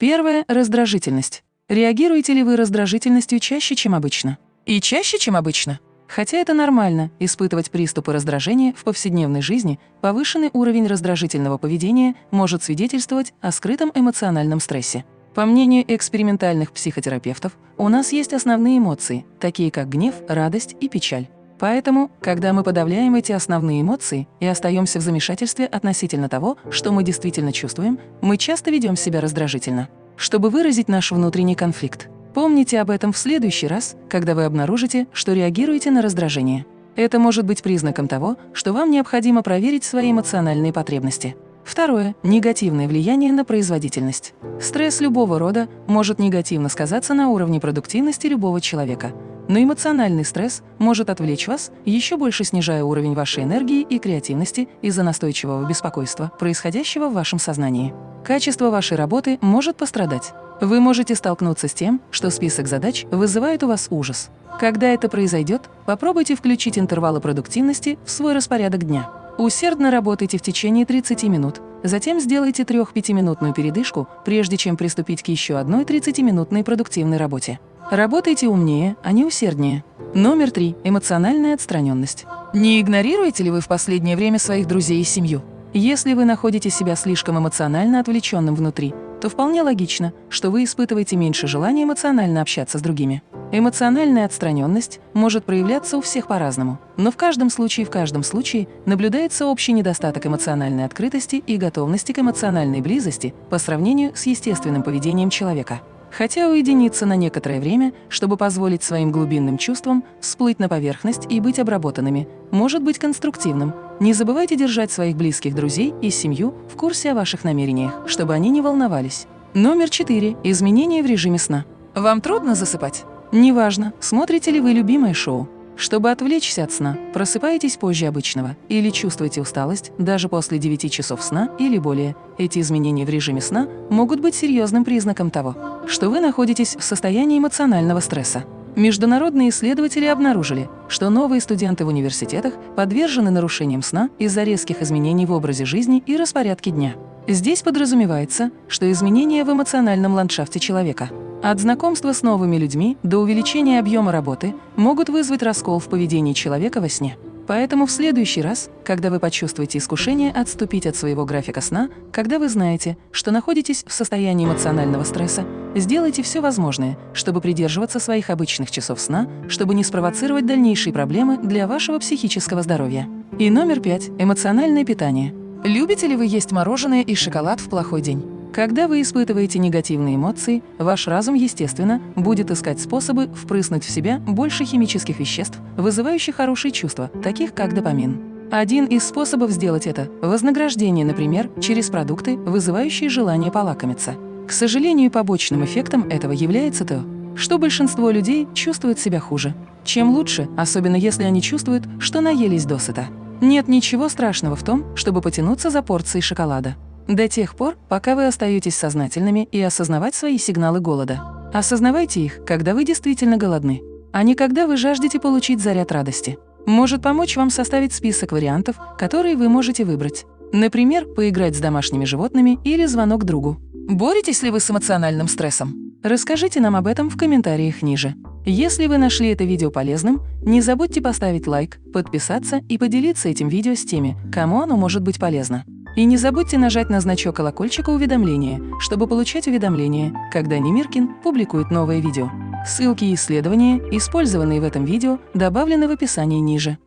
Первое – раздражительность. Реагируете ли вы раздражительностью чаще, чем обычно? И чаще, чем обычно? Хотя это нормально – испытывать приступы раздражения в повседневной жизни, повышенный уровень раздражительного поведения может свидетельствовать о скрытом эмоциональном стрессе. По мнению экспериментальных психотерапевтов, у нас есть основные эмоции, такие как гнев, радость и печаль. Поэтому, когда мы подавляем эти основные эмоции и остаемся в замешательстве относительно того, что мы действительно чувствуем, мы часто ведем себя раздражительно. Чтобы выразить наш внутренний конфликт, помните об этом в следующий раз, когда вы обнаружите, что реагируете на раздражение. Это может быть признаком того, что вам необходимо проверить свои эмоциональные потребности. Второе – негативное влияние на производительность. Стресс любого рода может негативно сказаться на уровне продуктивности любого человека. Но эмоциональный стресс может отвлечь вас, еще больше снижая уровень вашей энергии и креативности из-за настойчивого беспокойства, происходящего в вашем сознании. Качество вашей работы может пострадать. Вы можете столкнуться с тем, что список задач вызывает у вас ужас. Когда это произойдет, попробуйте включить интервалы продуктивности в свой распорядок дня. Усердно работайте в течение 30 минут, затем сделайте 3-5-минутную передышку, прежде чем приступить к еще одной 30-минутной продуктивной работе. Работайте умнее, а не усерднее. Номер три. Эмоциональная отстраненность. Не игнорируете ли вы в последнее время своих друзей и семью? Если вы находите себя слишком эмоционально отвлеченным внутри, то вполне логично, что вы испытываете меньше желания эмоционально общаться с другими. Эмоциональная отстраненность может проявляться у всех по-разному, но в каждом случае в каждом случае наблюдается общий недостаток эмоциональной открытости и готовности к эмоциональной близости по сравнению с естественным поведением человека. Хотя уединиться на некоторое время, чтобы позволить своим глубинным чувствам всплыть на поверхность и быть обработанными, может быть конструктивным. Не забывайте держать своих близких друзей и семью в курсе о ваших намерениях, чтобы они не волновались. Номер 4. Изменения в режиме сна. Вам трудно засыпать? Неважно, смотрите ли вы любимое шоу. Чтобы отвлечься от сна, просыпаетесь позже обычного или чувствуете усталость даже после 9 часов сна или более. Эти изменения в режиме сна могут быть серьезным признаком того, что вы находитесь в состоянии эмоционального стресса. Международные исследователи обнаружили, что новые студенты в университетах подвержены нарушениям сна из-за резких изменений в образе жизни и распорядке дня. Здесь подразумевается, что изменения в эмоциональном ландшафте человека – от знакомства с новыми людьми до увеличения объема работы могут вызвать раскол в поведении человека во сне. Поэтому в следующий раз, когда вы почувствуете искушение отступить от своего графика сна, когда вы знаете, что находитесь в состоянии эмоционального стресса, сделайте все возможное, чтобы придерживаться своих обычных часов сна, чтобы не спровоцировать дальнейшие проблемы для вашего психического здоровья. И номер пять – эмоциональное питание. Любите ли вы есть мороженое и шоколад в плохой день? Когда вы испытываете негативные эмоции, ваш разум, естественно, будет искать способы впрыснуть в себя больше химических веществ, вызывающих хорошие чувства, таких как допамин. Один из способов сделать это – вознаграждение, например, через продукты, вызывающие желание полакомиться. К сожалению, побочным эффектом этого является то, что большинство людей чувствуют себя хуже. Чем лучше, особенно если они чувствуют, что наелись досыта. Нет ничего страшного в том, чтобы потянуться за порцией шоколада. До тех пор, пока вы остаетесь сознательными и осознавать свои сигналы голода. Осознавайте их, когда вы действительно голодны, а не когда вы жаждете получить заряд радости. Может помочь вам составить список вариантов, которые вы можете выбрать. Например, поиграть с домашними животными или звонок другу. Боретесь ли вы с эмоциональным стрессом? Расскажите нам об этом в комментариях ниже. Если вы нашли это видео полезным, не забудьте поставить лайк, подписаться и поделиться этим видео с теми, кому оно может быть полезно. И не забудьте нажать на значок колокольчика уведомления, чтобы получать уведомления, когда Немиркин публикует новое видео. Ссылки и исследования, использованные в этом видео, добавлены в описании ниже.